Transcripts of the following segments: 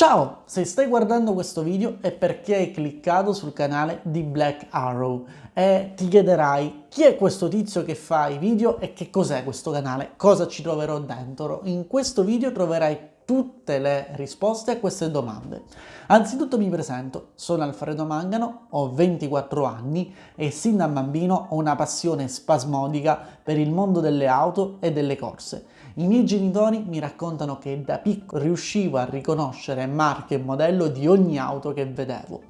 Ciao! Se stai guardando questo video è perché hai cliccato sul canale di Black Arrow e ti chiederai chi è questo tizio che fa i video e che cos'è questo canale, cosa ci troverò dentro. In questo video troverai tutte le risposte a queste domande. Anzitutto mi presento, sono Alfredo Mangano, ho 24 anni e sin da bambino ho una passione spasmodica per il mondo delle auto e delle corse. I miei genitori mi raccontano che da piccolo riuscivo a riconoscere marche e modello di ogni auto che vedevo.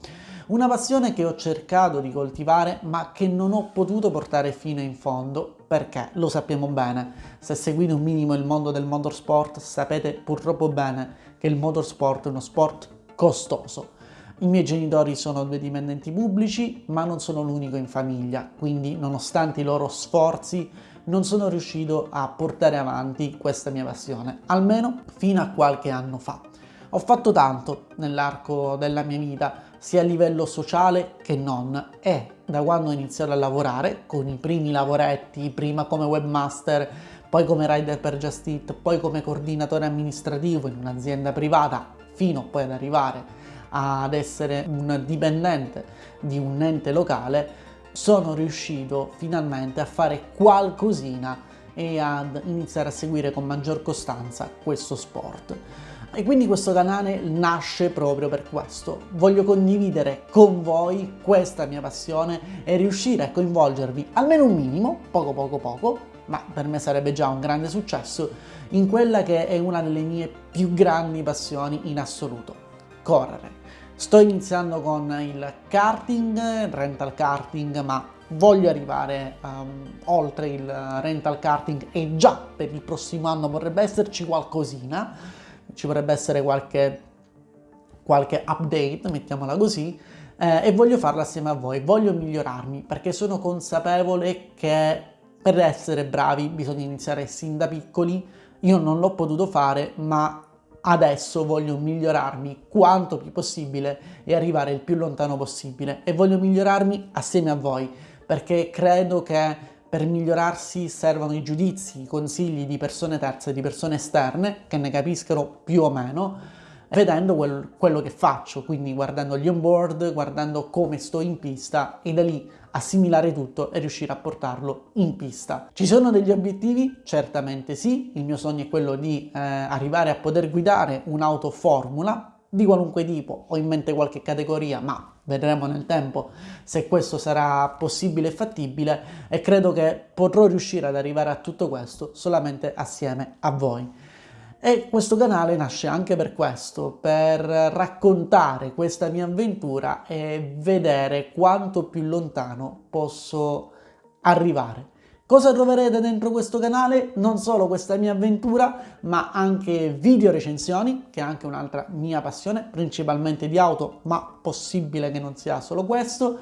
Una passione che ho cercato di coltivare ma che non ho potuto portare fino in fondo perché lo sappiamo bene, se seguite un minimo il mondo del motorsport sapete purtroppo bene che il motorsport è uno sport costoso. I miei genitori sono due dipendenti pubblici ma non sono l'unico in famiglia, quindi nonostante i loro sforzi non sono riuscito a portare avanti questa mia passione, almeno fino a qualche anno fa. Ho fatto tanto nell'arco della mia vita, sia a livello sociale che non, e da quando ho iniziato a lavorare, con i primi lavoretti, prima come webmaster, poi come rider per Just Eat, poi come coordinatore amministrativo in un'azienda privata, fino poi ad arrivare ad essere un dipendente di un ente locale, sono riuscito finalmente a fare qualcosina e ad iniziare a seguire con maggior costanza questo sport. E quindi questo canale nasce proprio per questo. Voglio condividere con voi questa mia passione e riuscire a coinvolgervi almeno un minimo, poco poco poco, ma per me sarebbe già un grande successo, in quella che è una delle mie più grandi passioni in assoluto, correre. Sto iniziando con il karting, rental karting, ma voglio arrivare um, oltre il rental karting e già per il prossimo anno vorrebbe esserci qualcosina ci vorrebbe essere qualche, qualche update, mettiamola così, eh, e voglio farla assieme a voi, voglio migliorarmi perché sono consapevole che per essere bravi bisogna iniziare sin da piccoli, io non l'ho potuto fare ma adesso voglio migliorarmi quanto più possibile e arrivare il più lontano possibile. E voglio migliorarmi assieme a voi perché credo che per migliorarsi servono i giudizi, i consigli di persone terze, di persone esterne, che ne capiscano più o meno, vedendo quel, quello che faccio, quindi guardando gli onboard, guardando come sto in pista e da lì assimilare tutto e riuscire a portarlo in pista. Ci sono degli obiettivi? Certamente sì, il mio sogno è quello di eh, arrivare a poter guidare un'auto formula, di qualunque tipo, ho in mente qualche categoria, ma vedremo nel tempo se questo sarà possibile e fattibile e credo che potrò riuscire ad arrivare a tutto questo solamente assieme a voi. E questo canale nasce anche per questo, per raccontare questa mia avventura e vedere quanto più lontano posso arrivare. Cosa troverete dentro questo canale? Non solo questa mia avventura, ma anche video recensioni, che è anche un'altra mia passione, principalmente di auto, ma possibile che non sia solo questo,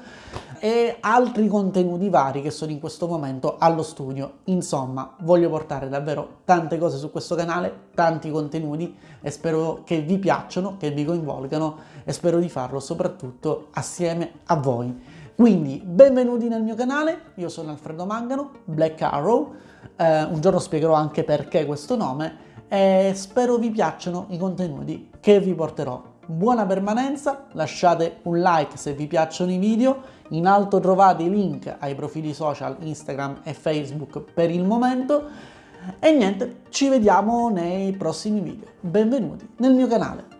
e altri contenuti vari che sono in questo momento allo studio. Insomma, voglio portare davvero tante cose su questo canale, tanti contenuti, e spero che vi piacciono, che vi coinvolgano, e spero di farlo soprattutto assieme a voi. Quindi benvenuti nel mio canale, io sono Alfredo Mangano, Black Arrow, eh, un giorno spiegherò anche perché questo nome e spero vi piacciono i contenuti che vi porterò. Buona permanenza, lasciate un like se vi piacciono i video, in alto trovate i link ai profili social Instagram e Facebook per il momento e niente, ci vediamo nei prossimi video. Benvenuti nel mio canale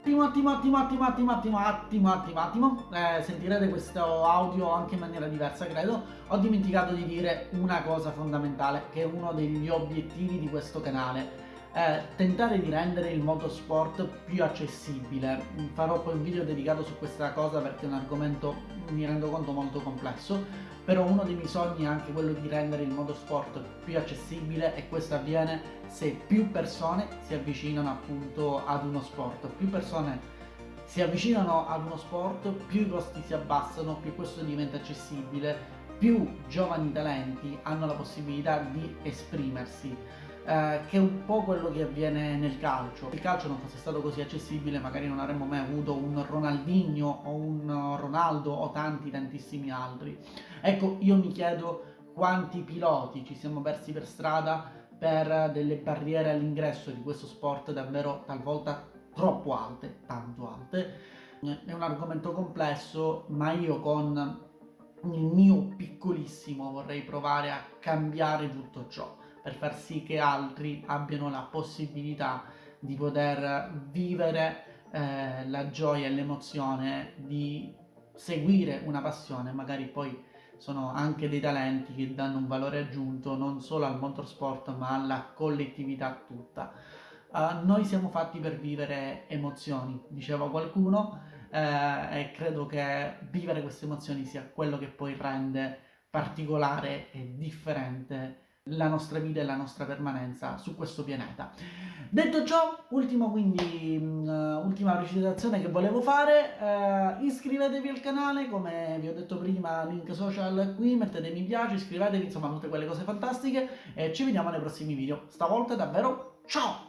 attimo, attimo, attimo, attimo, attimo, attimo, attimo, attimo, attimo, eh, sentirete questo audio anche in maniera diversa, credo. Ho dimenticato di dire una cosa fondamentale, che è uno degli obiettivi di questo canale. Eh, tentare di rendere il motorsport più accessibile. Farò poi un video dedicato su questa cosa perché è un argomento, mi rendo conto, molto complesso, però uno dei miei sogni è anche quello di rendere il motorsport più accessibile e questo avviene se più persone si avvicinano appunto ad uno sport, più persone si avvicinano ad uno sport, più i costi si abbassano, più questo diventa accessibile, più giovani talenti hanno la possibilità di esprimersi eh, che è un po' quello che avviene nel calcio. Se il calcio non fosse stato così accessibile magari non avremmo mai avuto un Ronaldinho o un Ronaldo o tanti tantissimi altri. Ecco, io mi chiedo quanti piloti ci siamo persi per strada per delle barriere all'ingresso di questo sport davvero talvolta troppo alte. È un argomento complesso, ma io con il mio piccolissimo vorrei provare a cambiare tutto ciò per far sì che altri abbiano la possibilità di poter vivere eh, la gioia e l'emozione di seguire una passione, magari poi sono anche dei talenti che danno un valore aggiunto non solo al motorsport ma alla collettività tutta. Uh, noi siamo fatti per vivere emozioni, diceva qualcuno, eh, e credo che vivere queste emozioni sia quello che poi rende particolare e differente la nostra vita e la nostra permanenza su questo pianeta. Detto ciò, ultimo quindi, uh, ultima precisazione che volevo fare, uh, iscrivetevi al canale, come vi ho detto prima, link social qui, mettete mi piace, iscrivetevi, insomma tutte quelle cose fantastiche e ci vediamo nei prossimi video. Stavolta davvero ciao!